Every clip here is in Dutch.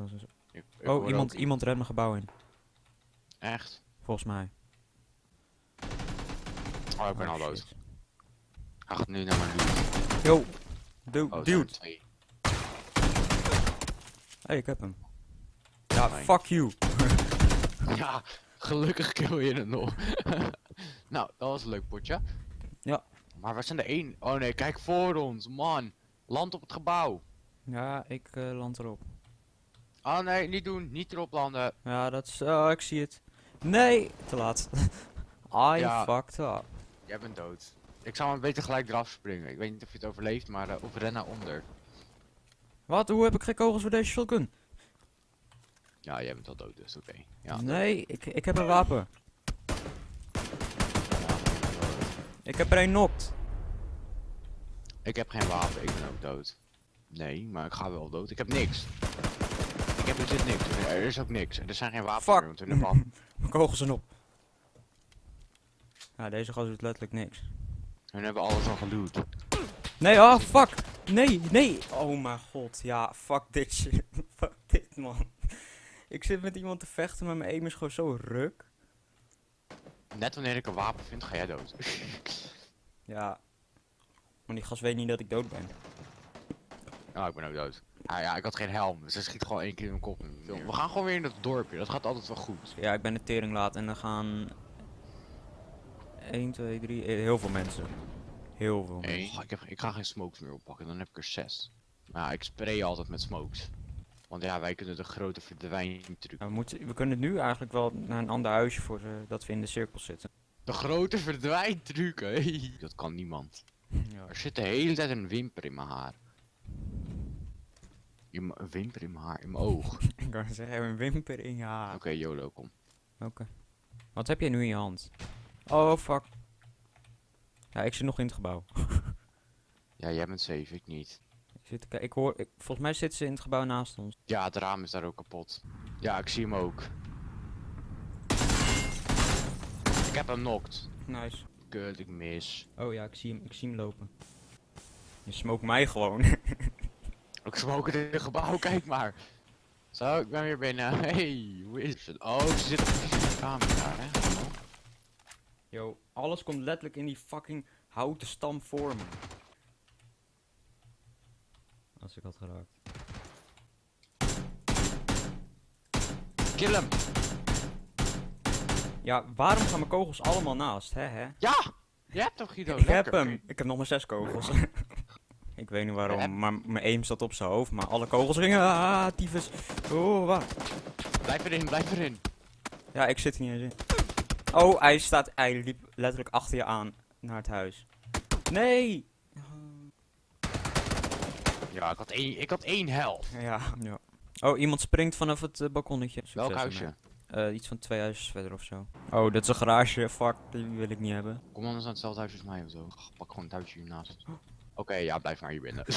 Dat is- Ik- ik Oh, iemand, ook- iemand redt mijn gebouw in. Echt? Volgens mij. Oh, ik ben Oh, al dood. Hij gaat nu naar mijn loot. Yo. Oh, dude. twee. Hey, ik heb hem. Ja, fuck you. Ja, gelukkig kill je het nog. nou, dat was een leuk potje. Ja. Maar waar zijn er één? Oh nee, kijk voor ons, man. Land op het gebouw. Ja, ik eh, land erop. Oh nee, niet doen. Niet erop landen. Ja, dat is... Oh, ik zie het. Nee, te laat. I Ja. fucked up. Jij bent dood. Ik zou maar beter gelijk eraf springen. Ik weet niet of je het overleeft, maar uh, of ren naar onder. Wat? Hoe heb ik geen kogels voor deze shotgun? Ja, jij bent al dood, dus oké. Ja. Nee, ik, ik heb een wapen. Ik heb er een knocked. Ik heb geen wapen, ik ben ook dood. Nee, maar ik ga wel dood. Ik heb niks. Ik heb er zit niks. Er is ook niks. Er zijn geen wapens hebben al- Mijn kogels zijn op. Ja, deze gast doet letterlijk niks. we hebben alles al geloot. Nee, oh fuck! Nee, nee! Oh mijn god, ja, fuck dit shit. fuck dit man. Ik zit met iemand te vechten, maar mijn aim is gewoon zo ruk. Net wanneer ik een wapen vind, ga jij dood. Ja. Maar die gast weet niet dat ik dood ben. Nou, ik ben ook dood. Ah ja, ik had geen helm, dus hij schiet gewoon één keer in mijn kop. We gaan gewoon weer in het dorpje, dat gaat altijd wel goed. Ja, ik ben de tering laat en dan gaan... 1, 2, 3, eh, heel veel mensen. Heel veel mensen. ik, heb, ik ga geen smokes meer oppakken, dan heb ik er zes. Maar ja, ik spray altijd met smokes. Want ja, wij kunnen de grote verdwijntruc. Nou, we, moeten, we kunnen nu eigenlijk wel naar een ander huisje voor ze, dat we in de cirkel zitten. De grote verdwijntruc, hé. Dat kan niemand. Ja. Er zit de hele tijd een wimper in mijn haar. In een wimper in mijn haar, in mijn oog. Oké, Ik kan zeggen, een wimper in je haar. YOLO, kom. Oké. Wat heb jij nu in je hand? Oh, fuck. Ja, ik zit nog in het gebouw. Ja, jij bent safe, ik niet. Ik, zit ik hoor, ik, volgens mij zitten ze in het gebouw naast ons. Ja, het raam is daar ook kapot. Ja, ik zie hem ook. Ik heb hem knocked. Nice. Kut, ik mis. Oh ja, ik zie hem, ik zie hem lopen. Je smoke mij gewoon. Ik smoke in het gebouw, kijk maar. Zo, ik ben weer binnen. Hey, hoe is het? Oh, ze zitten precies in de kamer daar, hè? Yo, alles komt letterlijk in die fucking houten stam voor me. Als ik had geraakt. Kill hem! Ja, waarom gaan mijn kogels allemaal naast, hè hè? Ja! Je hebt hem, Guido. ik heb hem! Ik heb nog maar zes kogels. ik weet niet waarom, maar mijn aim zat op zijn hoofd, maar alle kogels gingen. Ah, tyfus. Oh, waar? Blijf erin, blijf erin. Ja, ik zit er niet eens in. Oh, hij staat, hij liep letterlijk achter je aan naar het huis. Nee! Ja, ik had één, ik had één helft. Ja. ja. Oh, iemand springt vanaf het eh, balkonnetje. Succes Welk huisje? Eh, iets van twee huisjes verder of zo. Oh, dit is een garage. Fuck, die wil ik niet hebben. Kom anders aan hetzelfde huis als mij of zo. Ach, Pak gewoon het huisje hiernaast. Oké, ja, blijf maar hier binnen.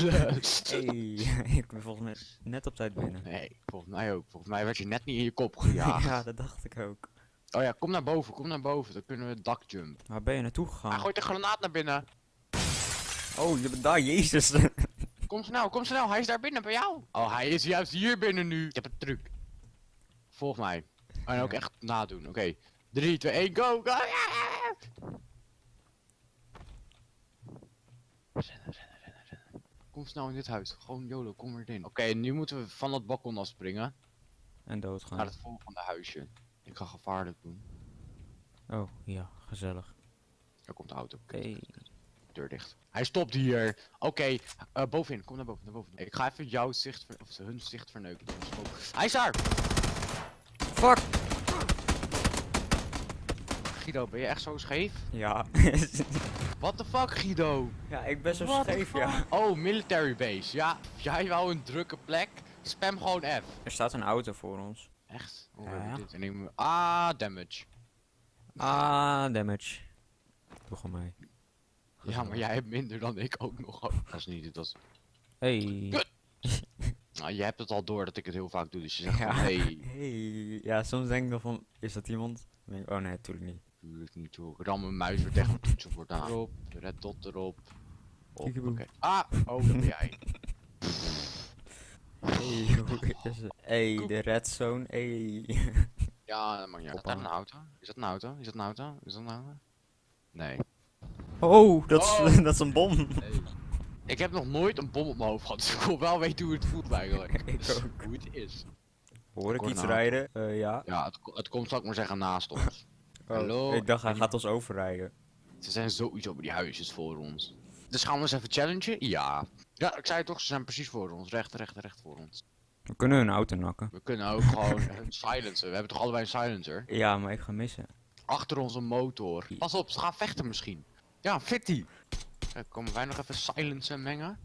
Hey, ik ben volgens mij net op tijd binnen. nee, volgens mij ook. Volgens mij werd je net niet in je kop gejaagd. ja, dat dacht ik ook. Oh ja, kom naar boven, kom naar boven. Dan kunnen we het dak jump. Waar ben je naartoe Hij gegaan? gooit een granaat naar binnen. Oh, je bent daar, jezus. Kom snel, kom snel. Hij is daar binnen bij jou. Oh, hij is juist hier binnen nu. Ik heb een truc. Volg mij. En ook echt nadoen. Oké. 3, 2, 1, go, go. Rennen, rennen, rennen, rennen. Kom snel in dit huis. Gewoon YOLO, kom erin. Oké, nu moeten we van dat balkon afspringen. en doodgaan. Naar het volgende huisje. Ik ga gevaarlijk doen. Oh, ja, gezellig. Er komt de auto. Hey. Deur dicht. Hij stopt hier. Oké, eh, bovenin. Kom naar boven, naar boven. Ik ga even jouw zicht, ver- of hun zicht verneuken. Hij is daar! Fuck! Guido, ben je echt zo scheef? Ja. What the fuck, Guido? ja, ik ben zo What scheef, ja. Oh, military base. Ja, jij wou een drukke plek. Spam gewoon F. Er staat een auto voor ons. Echt? Hoe Ja, heb ik ja. dit? En ik moet- Ah, damage. Ah, damage. Doe gewoon mee. Ja, maar jij hebt minder dan ik ook nog. Dat is niet, dat is... Hey. Nou, je hebt het al door dat ik het heel vaak doe, dus je zegt Ja. hey. Hey. Ja, soms denk ik nog van, is dat iemand? Dan denk ik, oh nee, natuurlijk niet. Tuurlijk niet hoor. Ik ram mijn muis weer tegen mijn toetsenbord aan. Erop, red dot erop. Op. Ah, oh, dat ben jij. Hey, hoe is het? Hey, de red zone. Hey. Ja, dat mag niet. Is dat een auto? Is dat een auto? Is dat een auto? Is dat een auto? Nee. Oh, dat is, Oh. dat is een bom. Ik heb nog nooit een bom op mijn hoofd gehad, dus ik wil wel weten hoe het voelt eigenlijk. Ik Dus ook. Hoe het is. Hoor ik iets een rijden? Eh, ja. Ja, het, het komt, zal ik maar zeggen, naast ons. Oh, Hallo, Ik dacht, hij gaat ons overrijden. Ze zijn sowieso op die huisjes voor ons. Dus gaan we eens even challengen? Ja. Ja, ik zei het toch, ze zijn precies voor ons. Recht, recht, recht voor ons. We kunnen hun auto nakken. We kunnen ook gewoon een silencer. We hebben toch allebei een silencer? Ja, maar ik ga missen. Achter ons een motor. Pas op, ze gaan vechten misschien. Ja, fitty. Komen wij nog even silencer mengen?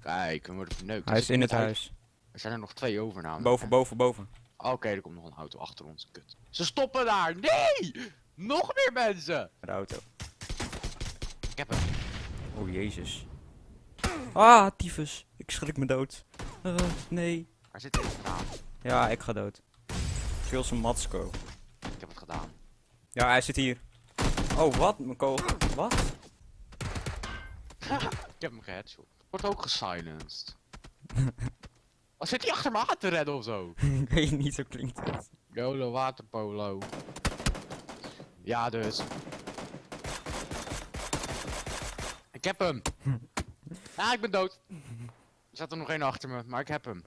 Kijk, we worden verneukt. Hij is in het uit- huis. Er zijn er nog twee over namelijk. Boven, boven, boven. Oké, er komt nog een auto achter ons. Kut. Ze stoppen daar! Nee! Nog meer mensen! De auto. Ik heb hem. Oh, jezus. Ah, tyfus. Ik schrik me dood. Eh, nee. Waar zit deze gedaan? Ja, ik ga dood. Kill zijn Matsko. Ik heb het gedaan. Ja, hij zit hier. Oh, wat? Mijn kogel. Wat? Ik heb hem geheadshot. Wordt ook gesilenced. Wat zit hij achter me aan te redden of zo? ik weet niet, zo klinkt het. YOLO waterpolo. Ja, dus. Ik heb hem. Ja, ik ben dood. Er zat er nog één achter me, maar ik heb hem.